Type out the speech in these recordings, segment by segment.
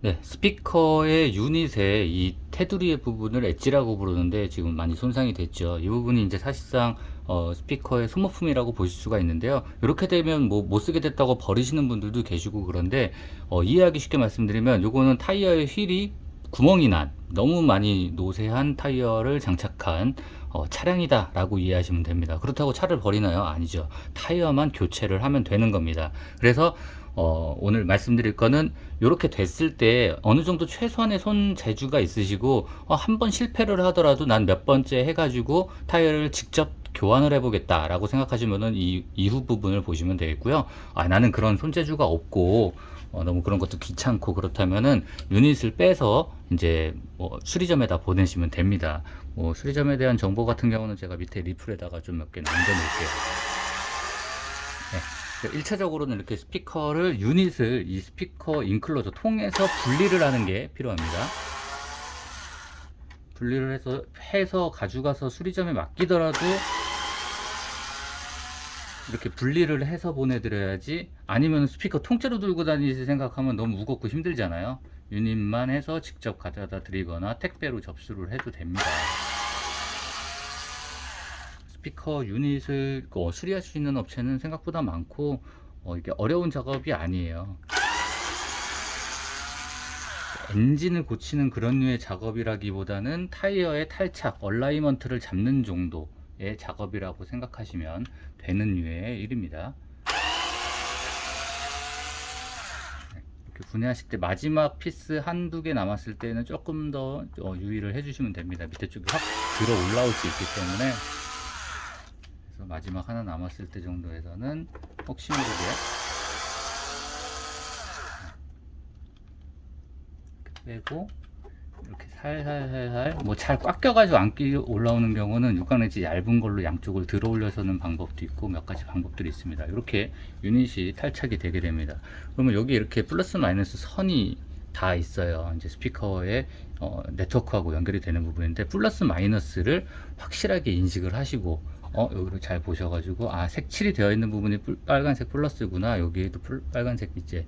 네, 스피커의 유닛의 이 테두리의 부분을 edge라고 부르는데 지금 많이 손상이 됐죠. 이 부분이 이제 사실상 어, 스피커의 소모품이라고 보실 수가 있는데요. 이렇게 되면 뭐 못 쓰게 됐다고 버리시는 분들도 계시고 그런데 어, 이해하기 쉽게 말씀드리면 요거는 타이어의 휠이 구멍이 난 너무 많이 노쇠한 타이어를 장착한 어, 차량이다 라고 이해하시면 됩니다 그렇다고 차를 버리나요? 아니죠 타이어만 교체를 하면 되는 겁니다 그래서 어, 오늘 말씀드릴 거는 이렇게 됐을 때 어느 정도 최소한의 손 재주가 있으시고 어, 한 번 실패를 하더라도 난 몇 번째 해가지고 타이어를 직접 교환을 해보겠다 라고 생각하시면은 이 이후 부분을 보시면 되겠고요. 아 나는 그런 손재주가 없고 어, 너무 그런 것도 귀찮고 그렇다면은 유닛을 빼서 이제 뭐 수리점에다 보내시면 됩니다. 뭐 수리점에 대한 정보 같은 경우는 제가 밑에 리플에다가 좀 몇 개 남겨 놓을게요. 네. 1차적으로는 이렇게 스피커를 유닛을 이 스피커 인클로저 통해서 분리를 하는 게 필요합니다. 분리를 해서 해서 가져가서 수리점에 맡기더라도 이렇게 분리를 해서 보내드려야지 아니면 스피커 통째로 들고 다니실 생각하면 너무 무겁고 힘들잖아요. 유닛만 해서 직접 가져다 드리거나 택배로 접수를 해도 됩니다 스피커 유닛을 어, 수리할 수 있는 업체는 생각보다 많고 어, 이게 어려운 작업이 아니에요. 엔진을 고치는 그런 류의 작업이라기보다는 타이어의 탈착, alignment를 잡는 정도의 작업이라고 생각하시면 되는 류의 일입니다. 분해하실 때 마지막 피스 한두 개 남았을 때는 조금 더 어, 유의를 해주시면 됩니다. 밑에 쪽이 확 들어 올라올 수 있기 때문에 마지막 하나 남았을 때 정도에서는 혹시 모르게 빼고 이렇게 살살살살 뭐 잘 꽉 껴가지고 안 끼 올라오는 경우는 육각렌치 얇은 걸로 양쪽을 들어 올려서는 방법도 있고 몇 가지 방법들이 있습니다. 이렇게 유닛이 탈착이 되게 됩니다. 그러면 여기 이렇게 플러스 마이너스 선이 다 있어요. 이제 스피커의 어, 네트워크하고 연결이 되는 부분인데 플러스 마이너스를 확실하게 인식을 하시고 어 여기를 잘 보셔가지고 아 색칠이 되어 있는 부분이 빨간색 플러스구나. 여기에도 빨간색 이제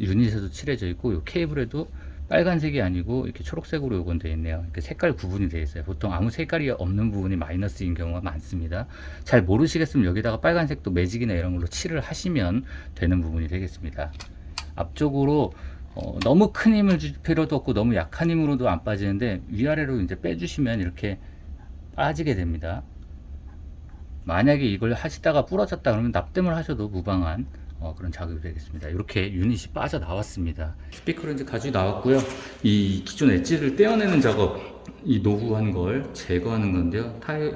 유닛에도 칠해져 있고 요 케이블에도 빨간색이 아니고 이렇게 초록색으로 요건 되어 있네요. 이렇게 색깔 구분이 되어 있어요. 보통 아무 색깔이 없는 부분이 마이너스인 경우가 많습니다. 잘 모르시겠으면 여기다가 빨간색도 매직이나 이런 걸로 칠을 하시면 되는 부분이 되겠습니다. 앞쪽으로 어, 너무 큰 힘을 줄 필요도 없고 너무 약한 힘으로도 안 빠지는데 위아래로 이제 빼주시면 이렇게 빠지게 됩니다 만약에 이걸 하시다가 부러졌다 그러면 납땜을 하셔도 무방한 어, 그런 작업이 되겠습니다. 이렇게 유닛이 빠져 나왔습니다. 스피커를 이제 가지고 나왔고요. 이 기존 엣지를 떼어내는 작업 이 노후한 걸 제거하는 건데요. 타이,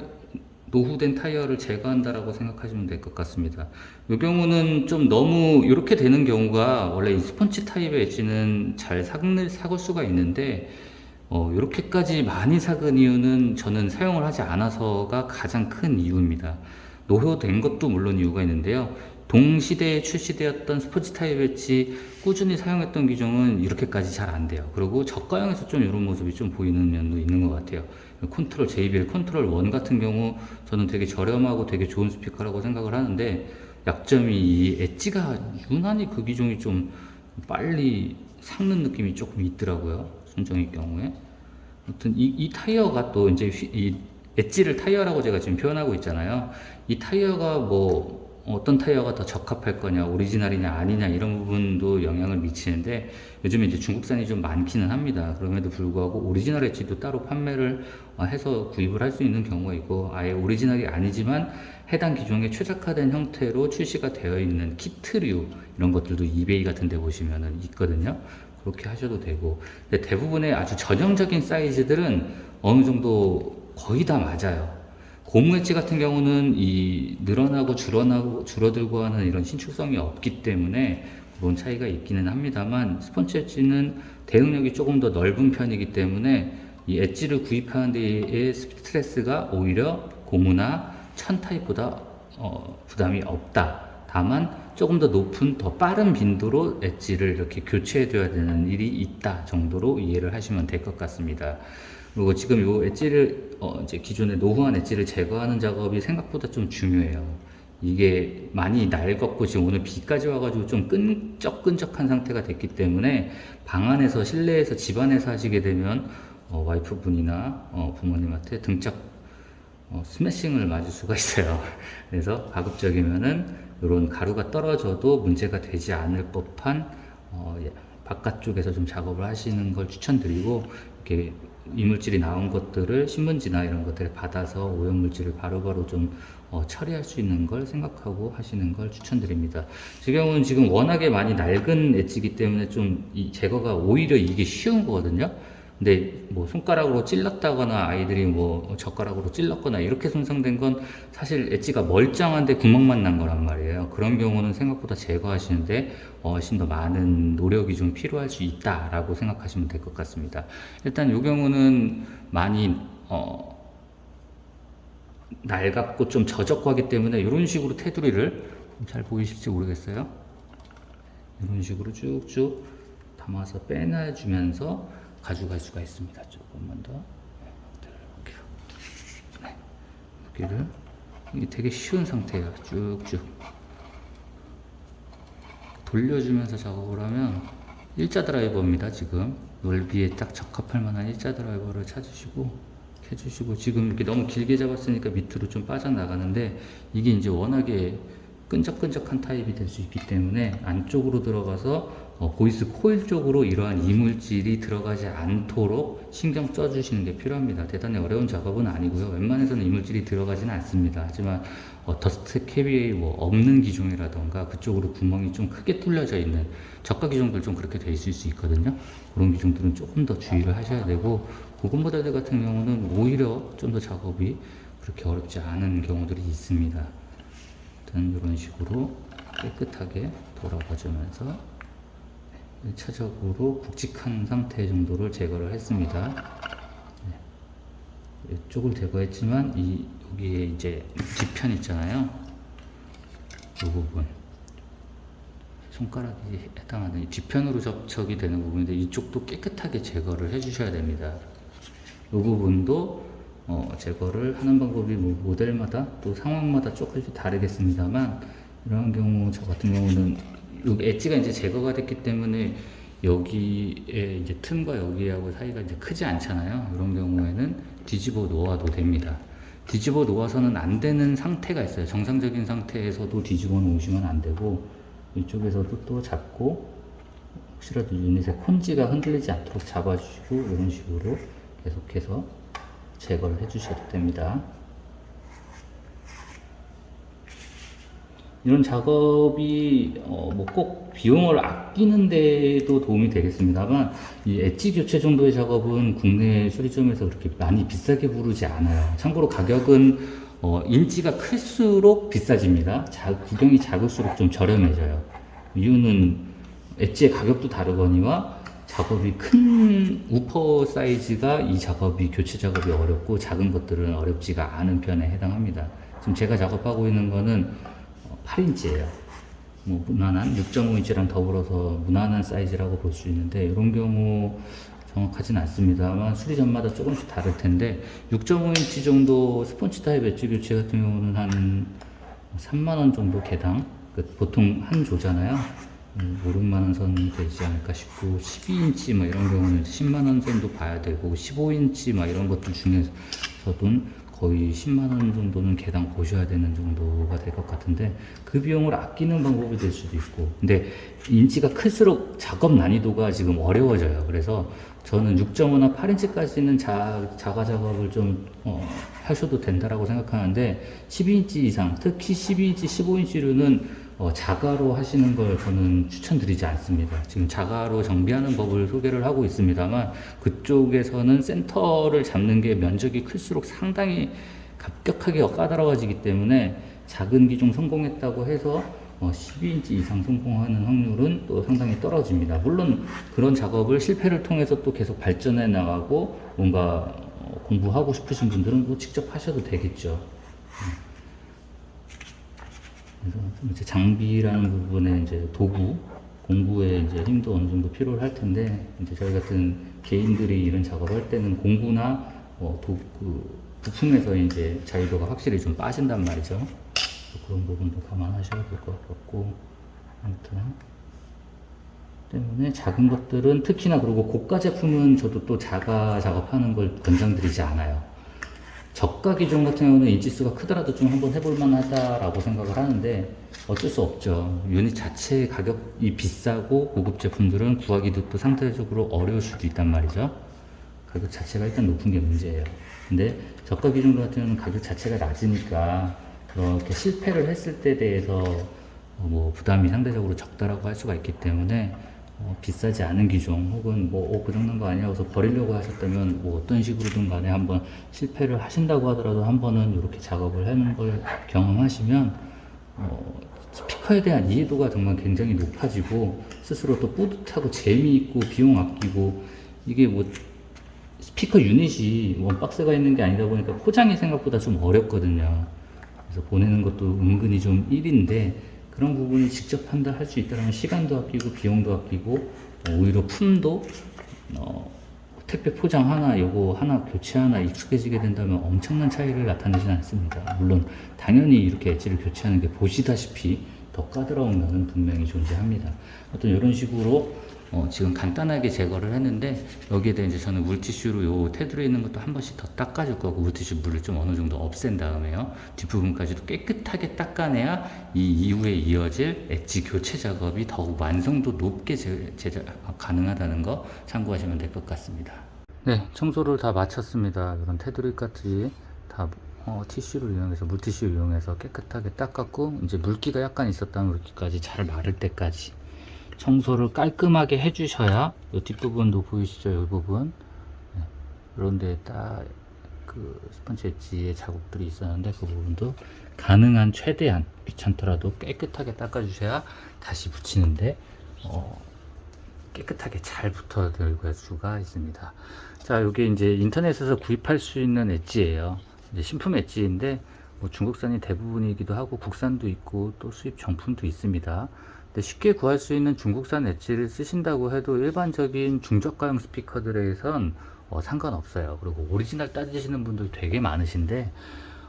노후된 타이어를 제거한다라고 생각하시면 될 것 같습니다. 이 경우는 좀 너무 이렇게 되는 경우가 원래 이 스펀지 타입의 edge는 잘 삭을, 삭을 수가 있는데 어, 이렇게까지 많이 삭은 이유는 저는 사용을 하지 않아서가 가장 큰 이유입니다. 노후된 것도 물론 이유가 있는데요. 동시대에 출시되었던 스펀지 타입 edge 꾸준히 사용했던 기종은 이렇게까지 잘 안 돼요. 그리고 저가형에서 좀 이런 모습이 좀 보이는 면도 있는 것 같아요. 컨트롤 JBL 컨트롤 1 같은 경우 저는 되게 저렴하고 되게 좋은 스피커라고 생각을 하는데 약점이 이 엣지가 유난히 그 기종이 좀 빨리 삭는 느낌이 조금 있더라고요 순정의 경우에. 아무튼 이, 이 타이어가 또 이제 이 엣지를 타이어라고 제가 지금 표현하고 있잖아요. 이 타이어가 뭐 어떤 타이어가 더 적합할 거냐 오리지널이냐 아니냐 이런 부분도 영향을 미치는데 요즘에 이제 중국산이 좀 많기는 합니다. 그럼에도 불구하고 오리지널 edge도 따로 판매를 어, 해서 구입을 할 수 있는 경우가 있고 아예 오리지널이 아니지만 해당 기종에 최적화된 형태로 출시가 되어 있는 키트류 이런 것들도 이베이 같은 데 보시면 있거든요 그렇게 하셔도 되고. 대부분의 아주 전형적인 사이즈들은 어느 정도 거의 다 맞아요. 고무 엣지 같은 경우는 이 늘어나고 줄어나고 줄어들고 하는 이런 신축성이 없기 때문에 그런 차이가 있기는 합니다만 스펀지 엣지는 대응력이 조금 더 넓은 편이기 때문에 이 엣지를 구입하는 데에 스트레스가 오히려 고무나 천 타입보다 어, 부담이 없다 다만 조금 더 높은 더 빠른 빈도로 엣지를 이렇게 교체해 둬야 되는 일이 있다 정도로 이해를 하시면 될 것 같습니다 그리고 지금 이 엣지를 어 이제 기존의 노후한 엣지를 제거하는 작업이 생각보다 좀 중요해요 이게 많이 낡았고 지금 오늘 비까지 와가지고 좀 끈적끈적한 상태가 됐기 때문에 방 안에서 실내에서 집 안에서 하시게 되면 어, 와이프분이나 어, 부모님한테 등짝 어, 스매싱을 맞을 수가 있어요. 그래서 가급적이면은 이런 가루가 떨어져도 문제가 되지 않을 법한 어, 예, 바깥쪽에서 좀 작업을 하시는 걸 추천드리고 이렇게 이물질이 나온 것들을 신문지나 이런 것들을 받아서 오염물질을 바로바로 좀 어, 처리할 수 있는 걸 생각하고 하시는 걸 추천드립니다. 제 경우는 지금 워낙에 많이 낡은 엣지기 때문에 좀이 제거가 오히려 이게 쉬운 거거든요. 근데 뭐 손가락으로 찔렀다거나 아이들이 뭐 젓가락으로 찔렀거나 이렇게 손상된 건 사실 엣지가 멀쩡한데 구멍만 난 거란 말이에요. 그런 경우는 생각보다 제거하시는데 훨씬 더 많은 노력이 좀 필요할 수 있다라고 생각하시면 될 것 같습니다. 일단 이 경우는 많이 어 낡았고 좀 저적하기 때문에 이런 식으로 테두리를 잘 보이실지 모르겠어요. 이런 식으로 쭉쭉 담아서 빼놔주면서 가져갈 수가 있습니다. 조금만 더 이렇게 네. 여기를 이게 되게 쉬운 상태예요. 쭉쭉 돌려주면서 작업을 하면 일자 드라이버입니다. 지금 넓이에 딱 적합할 만한 일자 드라이버를 찾으시고 해주시고 지금 이렇게 너무 길게 잡았으니까 밑으로 좀 빠져나가는데 이게 이제 워낙에 끈적끈적한 타입이 될 수 있기 때문에 안쪽으로 들어가서 어, voice coil 쪽으로 이러한 이물질이 들어가지 않도록 신경 써주시는 게 필요합니다. 대단히 어려운 작업은 아니고요. 웬만해서는 이물질이 들어가지는 않습니다. 하지만 어, dust cap이 뭐 없는 기종이라던가 그쪽으로 구멍이 좀 크게 뚫려져 있는 저가 기종들 좀 그렇게 돼 있을 수 있거든요. 그런 기종들은 조금 더 주의를 하셔야 되고 고급 모델들 같은 경우는 오히려 좀 더 작업이 그렇게 어렵지 않은 경우들이 있습니다. 일단 이런 식으로 깨끗하게 돌아가 주면서 1차적으로 굵직한 상태 정도를 제거를 했습니다. 네. 이쪽을 제거했지만 이 여기에 이제 뒤편 있잖아요. 이 부분 손가락이 해당하는 이 뒤편으로 접촉이 되는 부분인데 이쪽도 깨끗하게 제거를 해주셔야 됩니다. 이 부분도 어, 제거를 하는 방법이 뭐 모델마다 또 상황마다 조금씩 다르겠습니다만 이런 경우 저 같은 경우는 여기 엣지가 이제 제거가 됐기 때문에 여기에 이제 틈과 여기하고 사이가 이제 크지 않잖아요. 이런 경우에는 뒤집어 놓아도 됩니다. 뒤집어 놓아서는 안 되는 상태가 있어요. 정상적인 상태에서도 뒤집어 놓으시면 안 되고 이쪽에서도 또 잡고 혹시라도 유닛의 콘지가 흔들리지 않도록 잡아주시고 이런 식으로 계속해서 제거를 해주셔도 됩니다. 이런 작업이 어 뭐 꼭 비용을 아끼는 데도 도움이 되겠습니다만 이 엣지 교체 정도의 작업은 국내 수리점에서 그렇게 많이 비싸게 부르지 않아요. 참고로 가격은 어 인치가 클수록 비싸집니다. 자, 구경이 작을수록 좀 저렴해져요. 이유는 엣지의 가격도 다르거니와 작업이 큰 우퍼 사이즈가 이 작업이 교체 작업이 어렵고 작은 것들은 어렵지가 않은 편에 해당합니다. 지금 제가 작업하고 있는 거는 8인치예요. 뭐 무난한 6.5인치랑 더불어서 무난한 사이즈라고 볼 수 있는데 이런 경우 정확하진 않습니다만 수리점마다 조금씩 다를 텐데 6.5인치 정도 스폰지 타입 엣지 교체 같은 경우는 한 3만원 정도 개당 그 보통 한 조잖아요 5, 음, 6만원 선 되지 않을까 싶고 12인치 뭐 이런 경우는 10만원 선도 봐야 되고 15인치 막 이런 것들 중에서도 거의 10만원 정도는 개당 보셔야 되는 정도가 될 것 같은데 그 비용을 아끼는 방법이 될 수도 있고. 근데 인치가 클수록 작업 난이도가 지금 어려워져요. 그래서 저는 6.5나 8인치까지는 자, 자가 작업을 좀 어, 하셔도 된다라고 생각하는데 12인치 이상 특히 12인치 15인치류는 어, 자가로 하시는 걸 저는 추천드리지 않습니다. 지금 자가로 정비하는 법을 소개를 하고 있습니다만 그쪽에서는 센터를 잡는 게 면적이 클수록 상당히 급격하게 까다로워지기 때문에 작은 기종 성공했다고 해서 어, 12인치 이상 성공하는 확률은 또 상당히 떨어집니다. 물론 그런 작업을 실패를 통해서 또 계속 발전해 나가고 뭔가 어, 공부하고 싶으신 분들은 또 직접 하셔도 되겠죠. 그래서 이제 장비라는 부분에 이제 도구, 공구에 이제 힘도 어느 정도 필요할 텐데 이제 저희 같은 개인들이 이런 작업할 때는 공구나 뭐 도, 그 부품에서 이제 자유도가 확실히 좀 빠진단 말이죠. 그런 부분도 감안하셔야 될 것 같고 아무튼 때문에 작은 것들은 특히나 그리고 고가 제품은 저도 또 자가 작업하는 걸 권장드리지 않아요. 저가 기종 같은 경우는 인치수가 크더라도 좀 한번 해볼 만 하다라고 생각을 하는데 어쩔 수 없죠. 유닛 자체 가격이 비싸고 고급 제품들은 구하기도 또 상대적으로 어려울 수도 있단 말이죠. 가격 자체가 일단 높은 게 문제예요. 근데 저가 기종 같은 경우는 가격 자체가 낮으니까 그렇게 실패를 했을 때 대해서 어, 뭐 부담이 상대적으로 적다라고 할 수가 있기 때문에 어, 비싸지 않은 기종 혹은 뭐그 정도인 거 아니야 그래서 버리려고 하셨다면 뭐 어떤 식으로든 간에 한번 실패를 하신다고 하더라도 한 번은 이렇게 작업을 하는 걸 경험하시면 어, 스피커에 대한 이해도가 정말 굉장히 높아지고 스스로 또 뿌듯하고 재미있고 비용 아끼고 이게 뭐 스피커 유닛이 원박스가 있는 게 아니다 보니까 포장이 생각보다 좀 어렵거든요. 그래서 보내는 것도 은근히 좀 일인데 그런 부분이 직접 판단할 수 있다면 시간도 아끼고 비용도 아끼고 어, 오히려 품도 어, 택배 포장 하나 요거 하나 교체 하나 익숙해지게 된다면 엄청난 차이를 나타내지는 않습니다. 물론 당연히 이렇게 엣지를 교체하는 게 보시다시피 더 까다로운 면은 분명히 존재합니다. 어떤 이런 식으로 어, 지금 간단하게 제거를 했는데 여기에 대해 이제 저는 물티슈로 요 테두리에 있는 것도 한 번씩 더 닦아줄 거고 물티슈 물을 좀 어느 정도 없앤 다음에요. 뒷부분까지도 깨끗하게 닦아내야 이 이후에 이어질 엣지 교체 작업이 더욱 완성도 높게 제, 제작 가능하다는 거 참고하시면 될 것 같습니다. 네 청소를 다 마쳤습니다. 이런 테두리까지 다 어, 티슈를 이용해서 물티슈 이용해서 깨끗하게 닦았고 이제 물기가 약간 있었다면 물기까지 잘 마를 때까지 청소를 깔끔하게 해주셔야 이 뒷부분도 보이시죠? 이 부분 네. 그런데 딱그 스펀지 엣지의 자국들이 있었는데 그 부분도 가능한 최대한 귀찮더라도 깨끗하게 닦아주셔야 다시 붙이는데 어, 깨끗하게 잘 붙어들 수가 있습니다. 자, 이게 이제 인터넷에서 구입할 수 있는 edge예요. 신품 edge인데 뭐 중국산이 대부분이기도 하고 국산도 있고 또 수입 정품도 있습니다. 근데 쉽게 구할 수 있는 중국산 edge를 쓰신다고 해도 일반적인 중저가형 스피커들에선 어, 상관없어요. 그리고 오리지널 따지시는 분들 되게 많으신데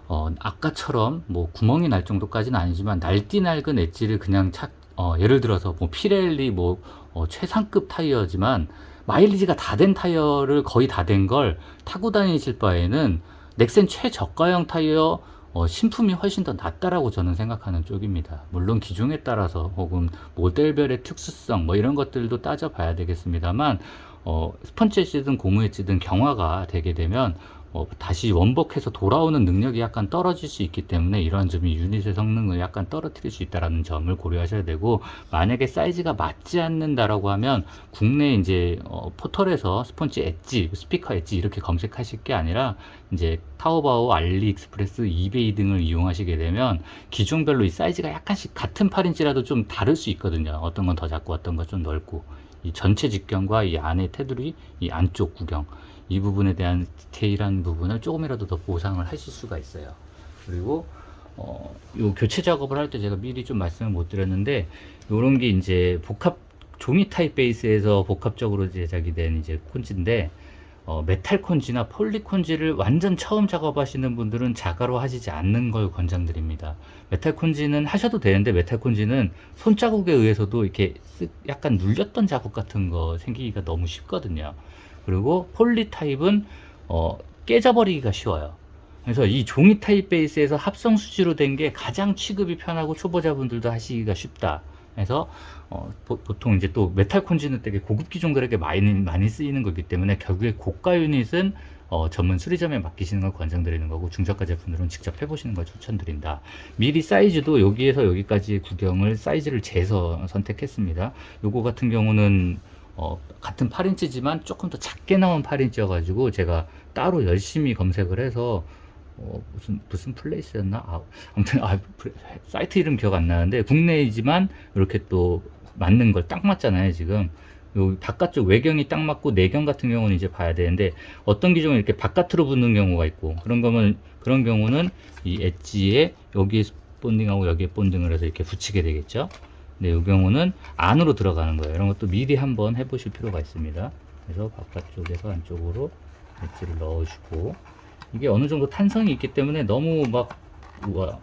어, 아까처럼 뭐 구멍이 날 정도까지는 아니지만 낡디낡은 edge를 그냥 착 어, 예를 들어서 뭐 피렐리 뭐 어, 최상급 타이어지만 마일리지가 다 된 타이어를 거의 다 된 걸 타고 다니실 바에는 넥센 최저가형 타이어 어, 신품이 훨씬 더 낫다라고 저는 생각하는 쪽입니다. 물론 기종에 따라서 혹은 모델별의 특수성 뭐 이런 것들도 따져봐야 되겠습니다만 어, 스펀지 엣지든 고무 엣지든 경화가 되게 되면 어, 다시 원복해서 돌아오는 능력이 약간 떨어질 수 있기 때문에 이러한 점이 유닛의 성능을 약간 떨어뜨릴 수 있다는 점을 고려하셔야 되고 만약에 사이즈가 맞지 않는다라고 하면 국내 이제 어, 포털에서 스펀지 엣지, 스피커 엣지 이렇게 검색하실 게 아니라 이제 타오바오, 알리익스프레스, 이베이 등을 이용하시게 되면 기종별로 이 사이즈가 약간씩 같은 8인치라도 좀 다를 수 있거든요. 어떤 건 더 작고 어떤 건 좀 넓고 이 전체 직경과 이 안에 테두리, 이 안쪽 구경 이 부분에 대한 디테일한 부분을 조금이라도 더 보상을 하실 수가 있어요. 그리고 어, 요 교체 작업을 할 때 제가 미리 좀 말씀을 못 드렸는데 요런 게 이제 복합 종이 타입 베이스에서 복합적으로 제작이 된 이제 콘지인데 어, 메탈 콘지나 폴리 콘지를 완전 처음 작업하시는 분들은 자가로 하시지 않는 걸 권장드립니다. 메탈 콘지는 하셔도 되는데 메탈 콘지는 손자국에 의해서도 이렇게 약간 눌렸던 자국 같은 거 생기기가 너무 쉽거든요. 그리고 폴리 타입은 어, 깨져버리기가 쉬워요. 그래서 이 종이 타입 베이스에서 합성 수지로 된 게 가장 취급이 편하고 초보자분들도 하시기가 쉽다. 그래서 어, 보, 통 이제 또 메탈 콘지는 되게 고급 기종들에게 많이 많이 쓰이는 거기 때문에 결국에 고가 유닛은 어, 전문 수리점에 맡기시는 걸 권장드리는 거고 중저가 제품들은 직접 해보시는 걸 추천드린다. 미리 사이즈도 여기에서 여기까지 구경을 사이즈를 재서 선택했습니다. 요거 같은 경우는 어, 같은 8인치지만 조금 더 작게 나온 8인치여 가지고 제가 따로 열심히 검색을 해서 어, 무슨 무슨 플레이스였나? 아, 아무튼 아, 사이트 이름 기억 안 나는데 국내이지만 이렇게 또 맞는 걸 딱 맞잖아요 지금. 요 바깥쪽 외경이 딱 맞고 내경 같은 경우는 이제 봐야 되는데 어떤 기종은 이렇게 바깥으로 붙는 경우가 있고 그런 거면 그런 경우는 이 엣지에 여기에 본딩하고 여기에 본딩을 해서 이렇게 붙이게 되겠죠 네, 이 경우는 안으로 들어가는 거예요. 이런 것도 미리 한번 해보실 필요가 있습니다. 그래서 바깥쪽에서 안쪽으로 엣지를 넣어주고 이게 어느 정도 탄성이 있기 때문에 너무 막뭐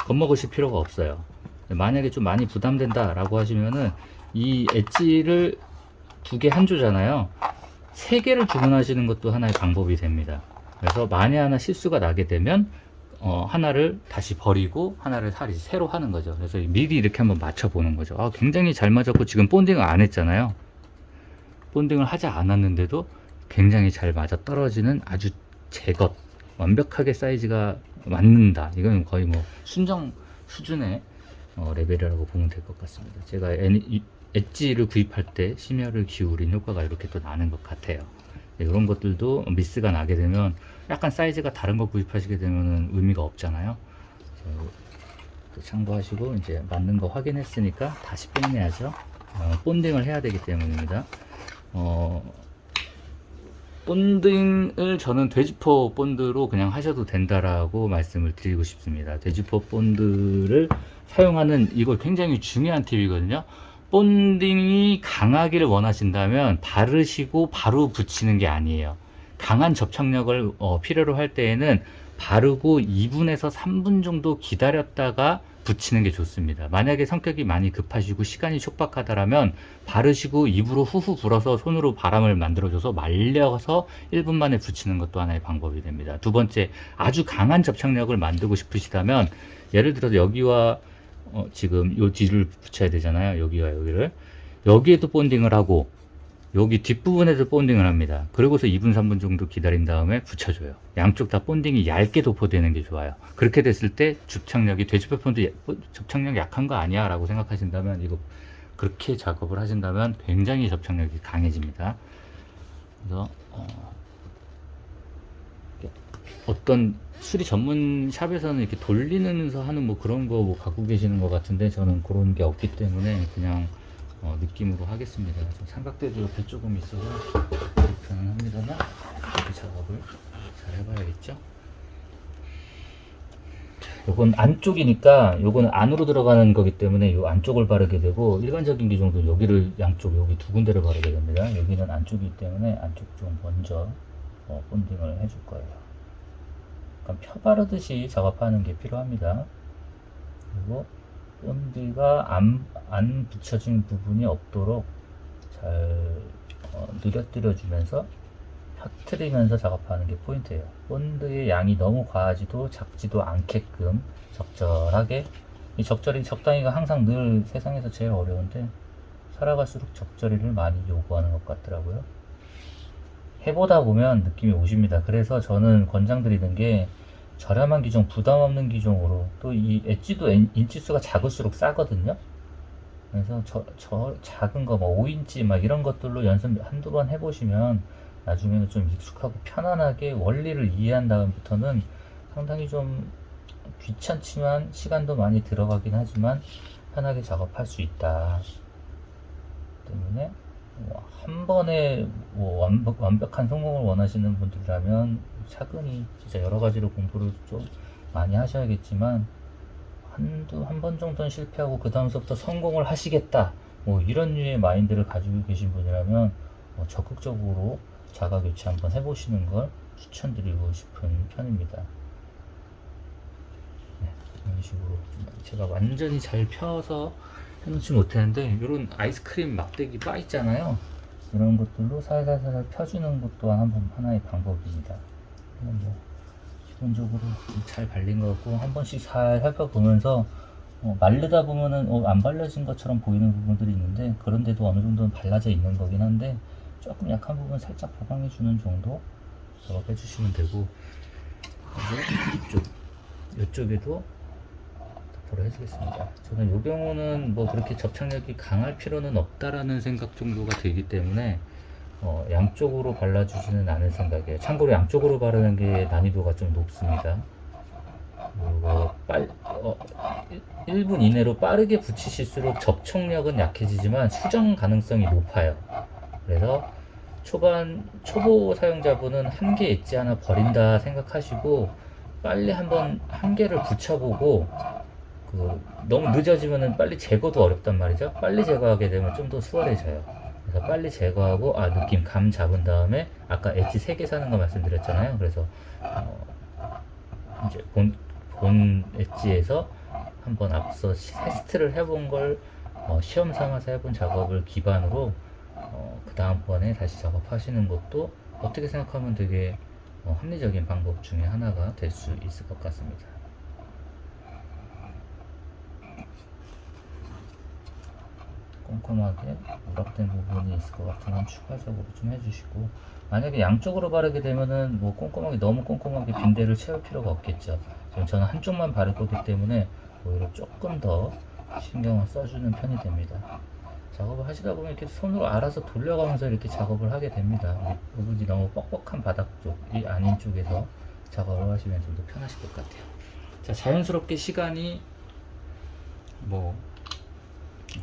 겁먹으실 필요가 없어요. 만약에 좀 많이 부담된다 라고 하시면은 이 엣지를 두 개 한 조잖아요. 세 개를 주문하시는 것도 하나의 방법이 됩니다. 그래서 만에 하나 실수가 나게 되면 어, 하나를 다시 버리고 하나를 다시 새로 하는 거죠. 그래서 미리 이렇게 한번 맞춰 보는 거죠. 아, 굉장히 잘 맞았고 지금 본딩을 안 했잖아요. 본딩을 하지 않았는데도 굉장히 잘 맞아 떨어지는 아주 제것 완벽하게 사이즈가 맞는다. 이건 거의 뭐 순정 수준의 어, 레벨이라고 보면 될 것 같습니다. 제가 애- 이- 엣지를 구입할 때 심혈을 기울인 효과가 이렇게 또 나는 것 같아요. 네, 이런 것들도 미스가 나게 되면 약간 사이즈가 다른 거 구입하시게 되면 의미가 없잖아요. 또 참고하시고 이제 맞는 거 확인했으니까 다시 뽐내야죠. 어, 본딩을 해야 되기 때문입니다. 어, 본딩을 저는 돼지포 본드로 그냥 하셔도 된다라고 말씀을 드리고 싶습니다. 돼지포 본드를 사용하는 이거 굉장히 중요한 팁이거든요. 본딩이 강하기를 원하신다면 바르시고 바로 붙이는 게 아니에요. 강한 접착력을 어, 필요로 할 때에는 바르고 2분에서 3분 정도 기다렸다가 붙이는 게 좋습니다. 만약에 성격이 많이 급하시고 시간이 촉박하다라면 바르시고 입으로 후후 불어서 손으로 바람을 만들어줘서 말려서 1분 만에 붙이는 것도 하나의 방법이 됩니다. 두 번째, 아주 강한 접착력을 만들고 싶으시다면 예를 들어서 여기와 어, 지금 요 뒤를 붙여야 되잖아요. 여기와 여기를 여기에도 본딩을 하고 여기 뒷부분에도 본딩을 합니다. 그리고서 2분, 3분 정도 기다린 다음에 붙여줘요. 양쪽 다 본딩이 얇게 도포되는 게 좋아요. 그렇게 됐을 때 접착력이 돼지페폰도 접착력 약한 거 아니야 라고 생각하신다면 이거 그렇게 작업을 하신다면 굉장히 접착력이 강해집니다. 그래서 어, 어떤 수리 전문 샵에서는 이렇게 돌리면서 하는 뭐 그런 거 뭐 갖고 계시는 것 같은데 저는 그런 게 없기 때문에 그냥 어, 느낌으로 하겠습니다. 좀 삼각대도 옆에 조금 있어서 불편합니다만 이렇게 작업을 잘 해봐야겠죠. 요건 안쪽이니까 요거는 안으로 들어가는 거기 때문에 요 안쪽을 바르게 되고 일반적인 기종도 여기를 양쪽 여기 두 군데를 바르게 됩니다. 여기는 안쪽이기 때문에 안쪽 좀 먼저 어, 본딩을 해줄 거예요. 약간 펴 바르듯이 작업하는 게 필요합니다. 그리고 본드가 안, 안 붙여진 부분이 없도록 잘 어, 느려뜨려 주면서 펴트리면서 작업하는 게 포인트예요. 본드의 양이 너무 과하지도 작지도 않게끔 적절하게 이 적절히 적당히가 항상 늘 세상에서 제일 어려운데 살아갈수록 적절히를 많이 요구하는 것 같더라고요. 해보다 보면 느낌이 오십니다. 그래서 저는 권장드리는 게 저렴한 기종, 부담 없는 기종으로 또 이 엣지도 엔- 인치수가 작을수록 싸거든요. 그래서 저, 저 작은 거, 뭐 5인치 막 이런 것들로 연습 한두 번 해보시면 나중에는 좀 익숙하고 편안하게 원리를 이해한 다음부터는 상당히 좀 귀찮지만 시간도 많이 들어가긴 하지만 편하게 작업할 수 있다. 때문에 뭐한 번에 뭐 완벽, 완벽한 성공을 원하시는 분들이라면 차근히 진짜 여러 가지로 공부를 좀 많이 하셔야겠지만 한두 한 번 정도는 실패하고 그 다음서부터 성공을 하시겠다 뭐 이런 류의 마인드를 가지고 계신 분이라면 뭐 적극적으로 자가 교체 한번 해보시는 걸 추천드리고 싶은 편입니다. 네, 이런 식으로 제가 완전히 잘 펴서 해놓지 못했는데 이런 아이스크림 막대기 바 있잖아요. 이런 것들로 살살살 펴주는 것도 또한 한번 하나의 방법입니다. 뭐 기본적으로 잘 발린 것 같고 한 번씩 살 살펴보면서 어, 마르다 보면은 어, 안 발라진 것처럼 보이는 부분들이 있는데 그런데도 어느 정도는 발라져 있는 거긴 한데 조금 약한 부분 살짝 보강해 주는 정도 작업해 주시면 되고 그리고 이쪽 이쪽에도 도포를 해주겠습니다. 저는 이 경우는 뭐 그렇게 접착력이 강할 필요는 없다라는 생각 정도가 들기 때문에 어, 양쪽으로 발라주지는 않을 생각이에요. 참고로 양쪽으로 바르는 게 난이도가 좀 높습니다. 그리고 빨, 어, 1분 이내로 빠르게 붙이실수록 접촉력은 약해지지만 수정 가능성이 높아요. 그래서 초반 초보 사용자분은 한개 엣지 하나 버린다 생각하시고 빨리 한번 한 개를 붙여보고 그 너무 늦어지면은 빨리 제거도 어렵단 말이죠. 빨리 제거하게 되면 좀 더 수월해져요. 그래서 빨리 제거하고 아 느낌 감 잡은 다음에 아까 엣지 3개 사는 거 말씀드렸잖아요. 그래서 어, 이제 본 본 엣지에서 한번 앞서 시- 테스트를 해본 걸 어, 시험 삼아서 해본 작업을 기반으로 어, 그 다음번에 다시 작업하시는 것도 어떻게 생각하면 되게 어, 합리적인 방법 중에 하나가 될 수 있을 것 같습니다. 꼼꼼하게 누락된 부분이 있을 것 같으면 추가적으로 좀 해주시고 만약에 양쪽으로 바르게 되면은 뭐 꼼꼼하게 너무 꼼꼼하게 빈대를 채울 필요가 없겠죠. 저는 한쪽만 바를 거기 때문에 오히려 조금 더 신경을 써주는 편이 됩니다. 작업을 하시다 보면 이렇게 손으로 알아서 돌려가면서 이렇게 작업을 하게 됩니다. 이 부분이 너무 뻑뻑한 바닥 쪽이 아닌 쪽에서 작업을 하시면 좀 더 편하실 것 같아요. 자 자연스럽게 시간이 뭐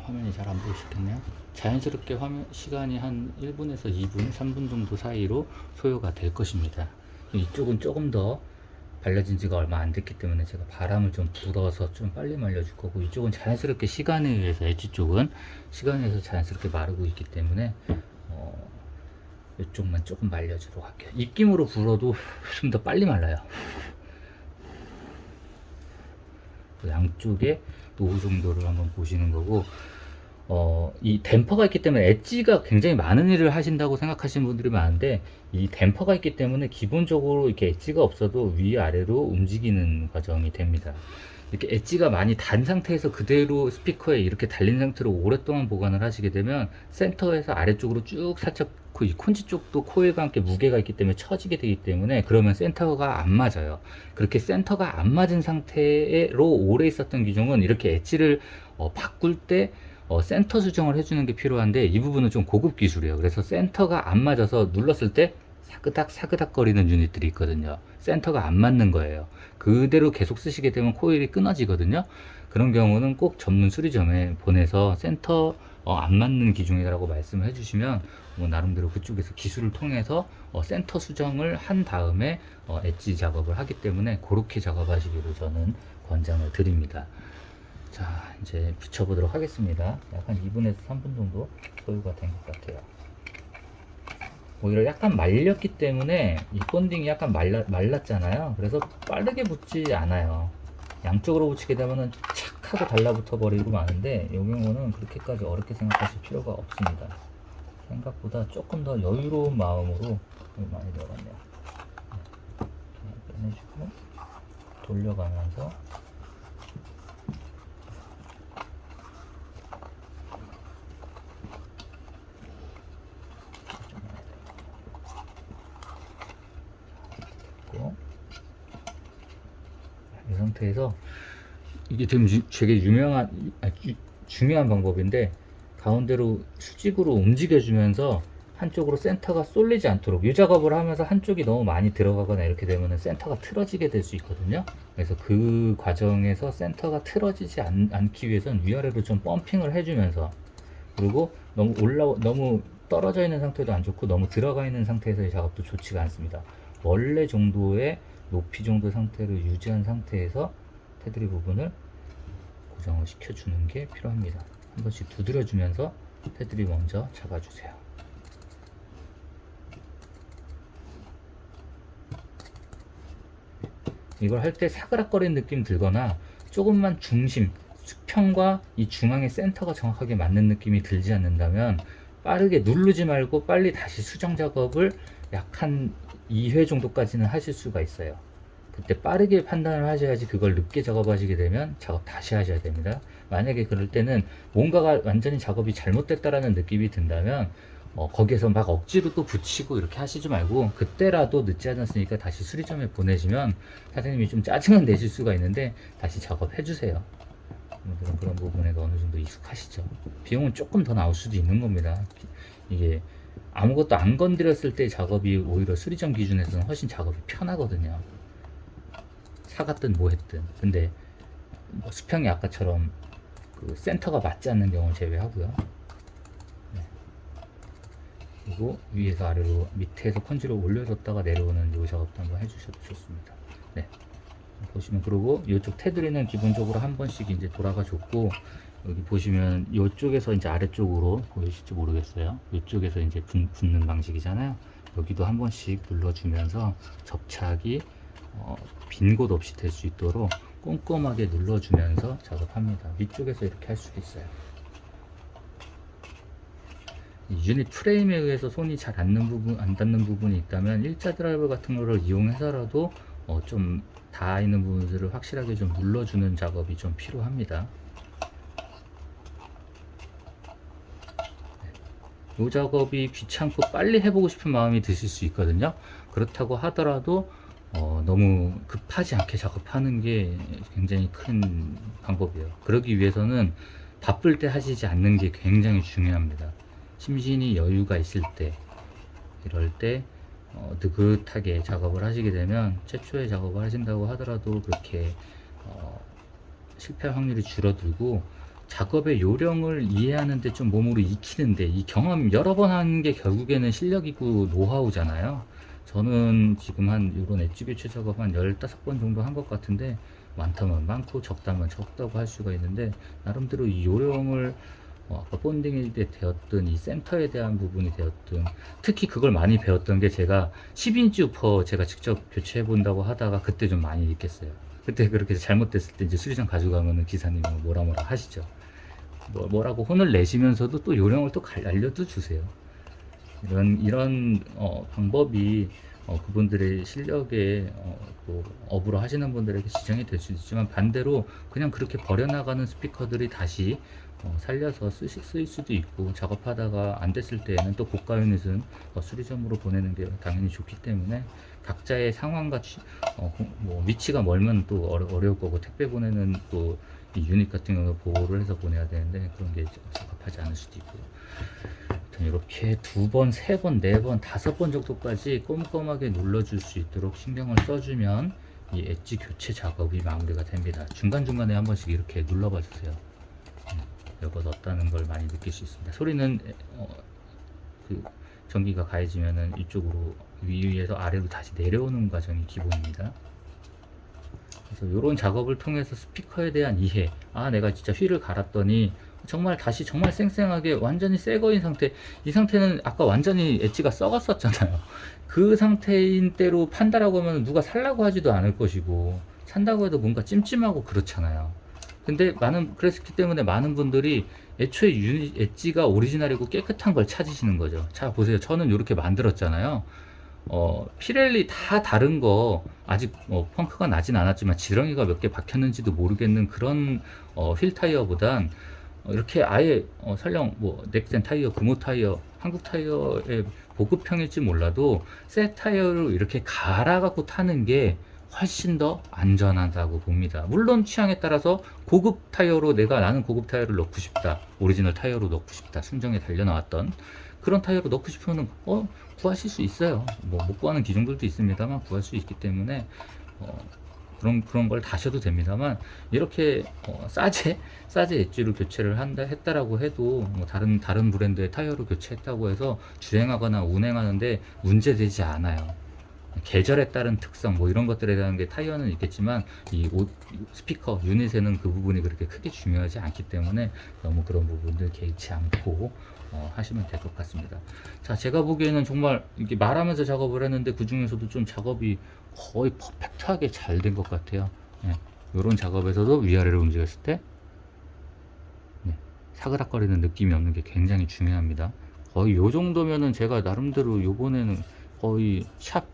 화면이 잘 안 보이시겠네요. 자연스럽게 화면 시간이 한 1분에서 2분, 3분 정도 사이로 소요가 될 것입니다. 이쪽은 조금 더 발라진 지가 얼마 안 됐기 때문에 제가 바람을 좀 불어서 좀 빨리 말려줄 거고 이쪽은 자연스럽게 시간에 의해서 엣지 쪽은 시간에 의해서 자연스럽게 마르고 있기 때문에 어, 이쪽만 조금 말려주도록 할게요. 입김으로 불어도 좀 더 빨리 말라요. 그 양쪽에 노후 정도를 한번 보시는 거고 어, 이 댐퍼가 있기 때문에 엣지가 굉장히 많은 일을 하신다고 생각하시는 분들이 많은데 이 댐퍼가 있기 때문에 기본적으로 이렇게 엣지가 없어도 위아래로 움직이는 과정이 됩니다. 이렇게 엣지가 많이 단 상태에서 그대로 스피커에 이렇게 달린 상태로 오랫동안 보관을 하시게 되면 센터에서 아래쪽으로 쭉 살짝 그이 콘지 쪽도 코일과 함께 무게가 있기 때문에 처지게 되기 때문에 그러면 센터가 안 맞아요. 그렇게 센터가 안 맞은 상태로 오래 있었던 기종은 이렇게 엣지를 어, 바꿀 때 어, 센터 수정을 해주는 게 필요한데 이 부분은 좀 고급 기술이에요. 그래서 센터가 안 맞아서 눌렀을 때 사그닥 사그닥 거리는 유닛들이 있거든요. 센터가 안 맞는 거예요. 그대로 계속 쓰시게 되면 코일이 끊어지거든요. 그런 경우는 꼭 전문 수리점에 보내서 센터 어, 안 맞는 기종이라고 말씀을 해주시면 뭐 나름대로 그쪽에서 기술을 통해서 어, 센터 수정을 한 다음에 어, 엣지 작업을 하기 때문에 그렇게 작업하시기로 저는 권장을 드립니다. 자 이제 붙여보도록 하겠습니다. 약한 2분에서 3분 정도 소요가 된 것 같아요. 오히려 약간 말렸기 때문에 이 본딩이 약간 말라, 말랐잖아요. 그래서 빠르게 붙지 않아요. 양쪽으로 붙이게 되면은 착 하고 달라붙어 버리고 마는데 이 경우는 그렇게까지 어렵게 생각하실 필요가 없습니다. 생각보다 조금 더 여유로운 마음으로 많이 들어갔네요. 이렇게 빼내주고 돌려가면서 이 상태에서 이게 좀 유- 되게 유명한 아, 유- 중요한 방법인데 가운데로 수직으로 움직여주면서 한쪽으로 센터가 쏠리지 않도록 이 작업을 하면서 한쪽이 너무 많이 들어가거나 이렇게 되면 센터가 틀어지게 될 수 있거든요 그래서 그 과정에서 센터가 틀어지지 않, 않기 위해서는 위아래로 좀 펌핑을 해주면서 그리고 너무 올라 너무 떨어져 있는 상태도 안 좋고 너무 들어가 있는 상태에서의 작업도 좋지가 않습니다 원래 정도의 높이 정도 상태를 유지한 상태에서 테두리 부분을 고정을 시켜주는 게 필요합니다. 한 번씩 두드려주면서 테두리 먼저 잡아주세요. 이걸 할 때 사그락거리는 느낌 들거나 조금만 중심, 수평과 이 중앙의 센터가 정확하게 맞는 느낌이 들지 않는다면 빠르게 누르지 말고 빨리 다시 수정 작업을 약 한 2회 정도까지는 하실 수가 있어요. 그때 빠르게 판단을 하셔야지 그걸 늦게 작업하시게 되면 작업 다시 하셔야 됩니다. 만약에 그럴 때는 뭔가가 완전히 작업이 잘못됐다라는 느낌이 든다면 어, 거기에서 막 억지로 또 붙이고 이렇게 하시지 말고 그때라도 늦지 않았으니까 다시 수리점에 보내시면 사장님이 좀 짜증은 내실 수가 있는데 다시 작업해 주세요. 그런, 그런 부분에도 어느 정도 익숙하시죠. 비용은 조금 더 나올 수도 있는 겁니다. 이게 아무것도 안 건드렸을 때 작업이 오히려 수리점 기준에서는 훨씬 작업이 편하거든요. 사갔든 뭐 했든. 근데 뭐 수평이 아까처럼 그 센터가 맞지 않는 경우 제외하고요. 네. 그리고 위에서 아래로 밑에서 펀지를 올려줬다가 내려오는 요 작업도 한번 해주셔도 좋습니다. 네. 보시면 그리고 이쪽 테두리는 기본적으로 한 번씩 이제 돌아가 줬고 여기 보시면 이쪽에서 이제 아래쪽으로 보이실지 모르겠어요. 이쪽에서 이제 붙, 붙는 방식이잖아요. 여기도 한 번씩 눌러주면서 접착이 어, 빈 곳 없이 될 수 있도록 꼼꼼하게 눌러주면서 작업합니다. 위쪽에서 이렇게 할 수도 있어요. 이 유닛 프레임에 의해서 손이 잘 닿는 부분, 안 닿는 부분이 있다면 일자 드라이버 같은 거를 이용해서라도 어, 좀 닿아 있는 부분들을 확실하게 좀 눌러주는 작업이 좀 필요합니다. 이 작업이 귀찮고 빨리 해보고 싶은 마음이 드실 수 있거든요. 그렇다고 하더라도 어, 너무 급하지 않게 작업하는 게 굉장히 큰 방법이에요. 그러기 위해서는 바쁠 때 하시지 않는 게 굉장히 중요합니다. 심신이 여유가 있을 때, 이럴 때 어, 느긋하게 작업을 하시게 되면 최초에 작업을 하신다고 하더라도 그렇게 어, 실패 확률이 줄어들고 작업의 요령을 이해하는데 좀 몸으로 익히는데 이 경험 여러 번 하는 게 결국에는 실력이고 노하우잖아요. 저는 지금 한 이런 엣지 교체 작업 한 15번 정도 한 것 같은데 많다면 많고 적다면 적다고 할 수가 있는데 나름대로 이 요령을 어, 아까 본딩일 때 되었던 이 센터에 대한 부분이 되었던 특히 그걸 많이 배웠던 게 제가 10인치 우퍼 제가 직접 교체해 본다고 하다가 그때 좀 많이 느꼈어요. 그때 그렇게 잘못됐을 때 이제 수리장 가져가면은 기사님이 뭐라 뭐라 하시죠. 뭐, 뭐라고 혼을 내시면서도 또 요령을 또 갈- 알려도 주세요. 이런 이런 어, 방법이 어, 그분들의 실력에 어, 또 업으로 하시는 분들에게 지장이 될 수 있지만 반대로 그냥 그렇게 버려나가는 스피커들이 다시 어, 살려서 쓰시, 쓰일 수도 있고 작업하다가 안 됐을 때에는 또 고가 유닛은 어, 수리점으로 보내는 게 당연히 좋기 때문에 각자의 상황과 취- 어, 고- 뭐 위치가 멀면 또 어려, 어려울 거고 택배 보내는 또이 유닛 같은 경우 보호를 해서 보내야 되는데 그런 게 적합하지 않을 수도 있고요. 이렇게 두 번, 세 번, 네 번, 다섯 번 정도까지 꼼꼼하게 눌러줄 수 있도록 신경을 써주면 이 엣지 교체 작업이 마무리가 됩니다. 중간중간에 한 번씩 이렇게 눌러봐 주세요. 음, 이거 넣었다는 걸 많이 느낄 수 있습니다. 소리는 어, 그 전기가 가해지면은 이쪽으로 위에서 아래로 다시 내려오는 과정이 기본입니다. 그래서 이런 작업을 통해서 스피커에 대한 이해, 아 내가 진짜 휠을 갈았더니 정말 다시 정말 쌩쌩하게 완전히 새 거인 상태, 이 상태는 아까 완전히 엣지가 썩었었잖아요. 그 상태인 때로 판다라고 하면 누가 살라고 하지도 않을 것이고 산다고 해도 뭔가 찜찜하고 그렇잖아요. 근데 많은 그랬기 때문에 많은 분들이 애초에 유닛 엣지가 오리지널이고 깨끗한 걸 찾으시는 거죠. 자 보세요. 저는 이렇게 만들었잖아요. 어, 피렐리 다 다른 거 아직 어, 펑크가 나진 않았지만 지렁이가 몇 개 박혔는지도 모르겠는 그런 어, 휠 타이어보단 어, 이렇게 아예 어, 설령 뭐 넥센 타이어, 금호 타이어, 한국 타이어의 보급형일지 몰라도 새 타이어로 이렇게 갈아 갖고 타는 게 훨씬 더 안전하다고 봅니다. 물론 취향에 따라서 고급 타이어로 내가 나는 고급 타이어를 넣고 싶다. 오리지널 타이어로 넣고 싶다. 순정에 달려 나왔던 그런 타이어로 넣고 싶으면 어 구하실 수 있어요. 뭐 못 구하는 기종들도 있습니다만 구할 수 있기 때문에 어, 그런 그런 걸 다셔도 됩니다만 이렇게 어, 싸제 싸제 엣지로 교체를 한다 했다라고 해도 뭐 다른 다른 브랜드의 타이어로 교체했다고 해서 주행하거나 운행하는데 문제되지 않아요. 계절에 따른 특성 뭐 이런 것들에 대한 게 타이어는 있겠지만 이 옷, 스피커 유닛에는 그 부분이 그렇게 크게 중요하지 않기 때문에 너무 그런 부분들 개의치 않고 어, 하시면 될 것 같습니다. 자 제가 보기에는 정말 이렇게 말하면서 작업을 했는데 그 중에서도 좀 작업이 거의 퍼펙트하게 잘 된 것 같아요. 예, 이런 작업에서도 위아래로 움직였을 때 네, 사그락거리는 느낌이 없는 게 굉장히 중요합니다. 거의 요 정도면은 제가 나름대로 요번에는 거의 샵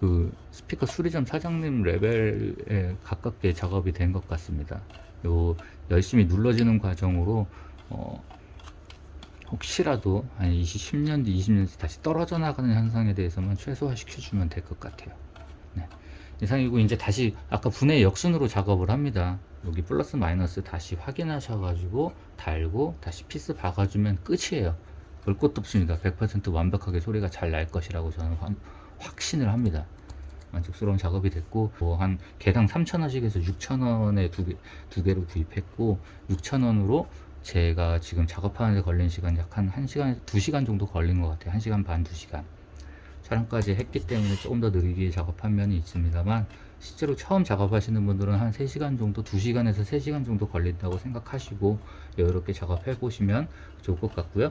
그 스피커 수리점 사장님 레벨에 가깝게 작업이 된 것 같습니다. 요 열심히 눌러지는 과정으로 어 혹시라도 한 20, 10년 뒤, 20년 뒤 다시 떨어져 나가는 현상에 대해서만 최소화 시켜주면 될 것 같아요. 네. 이상이고 이제 다시 아까 분해 역순으로 작업을 합니다. 여기 플러스 마이너스 다시 확인하셔가지고 달고 다시 피스 박아주면 끝이에요. 별 것도 없습니다. 100% 완벽하게 소리가 잘 날 것이라고 저는 확- 확신을 합니다. 만족스러운 작업이 됐고 뭐 한 개당 3,000원씩 해서 6,000원에 두, 개, 두 개를 구입했고 6,000원으로 제가 지금 작업하는 데 걸린 시간 약한 1시간에서 2시간 정도 걸린 것 같아요. 1시간 반, 2시간. 촬영까지 했기 때문에 조금 더 느리게 작업한 면이 있습니다만 실제로 처음 작업하시는 분들은 한 3시간 정도, 2시간에서 3시간 정도 걸린다고 생각하시고 여유롭게 작업해 보시면 좋을 것 같고요.